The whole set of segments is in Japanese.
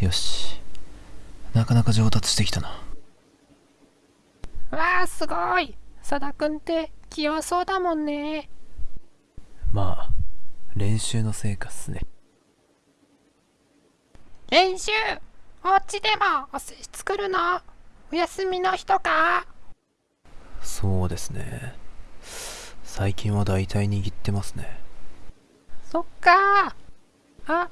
よし。なかなか上達してきたな。わあすごい。佐田くんって器用そうだもんね。まあ練習の成果っすね。練習お家でもお寿司作るの？お休みの日とか？そうですね。最近は大体握ってますね。そっか。あ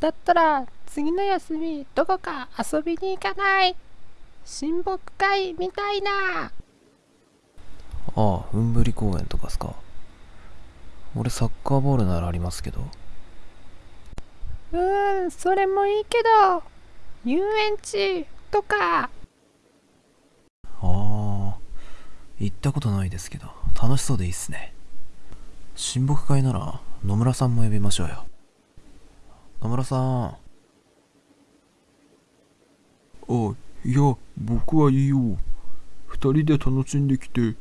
だったら次の休みどこか遊びに行かない？親睦会みたいな。ああうんぶり公園とかっすか。俺サッカーボールならありますけど。うーんそれもいいけど遊園地とか。ああ行ったことないですけど。楽しそうでいいっすね。親睦会なら野村さんも呼びましょうよ。野村さんあ、いや、僕はいいよ。二人で楽しんできて。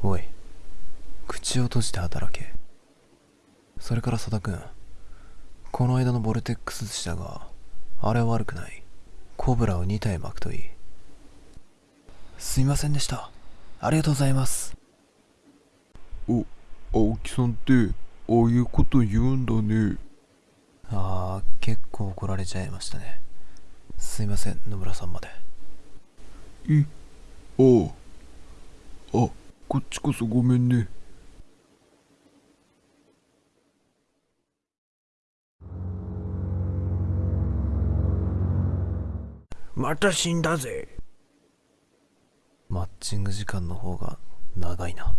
おい口を閉じて働けそれから佐田君この間のボルテックス寿司だがあれは悪くないコブラを2体巻くといいすいませんでしたありがとうございますお、青木さんって、ああいうこと言うんだね。ああ結構怒られちゃいましたねすいません野村さんまでい、ああ。あ、こっちこそごめんね。また死んだぜ。マッチング時間の方が長いな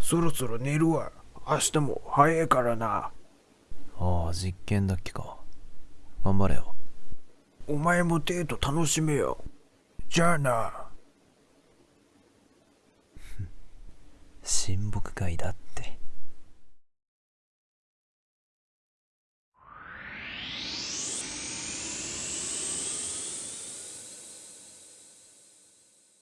そろそろ寝るわ。明日も早いからな。ああ実験だっけか頑張れよお前もデート楽しめよ。じゃあな。親睦会だって